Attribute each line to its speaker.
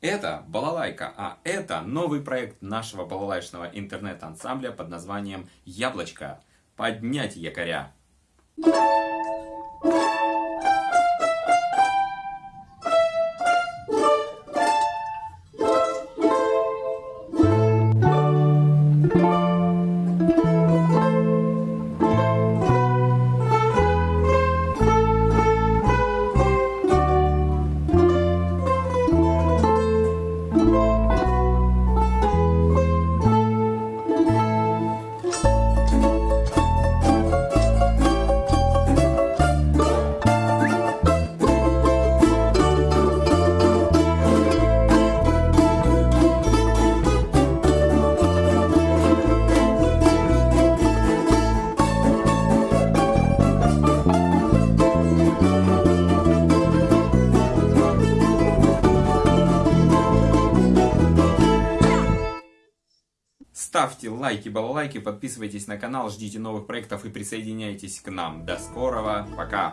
Speaker 1: Это балалайка, а это новый проект нашего балалайшного интернет-ансамбля под названием «Яблочко». Поднять якоря! Ставьте лайки, балалайки, подписывайтесь на канал, ждите новых проектов и присоединяйтесь к нам. До скорого, пока!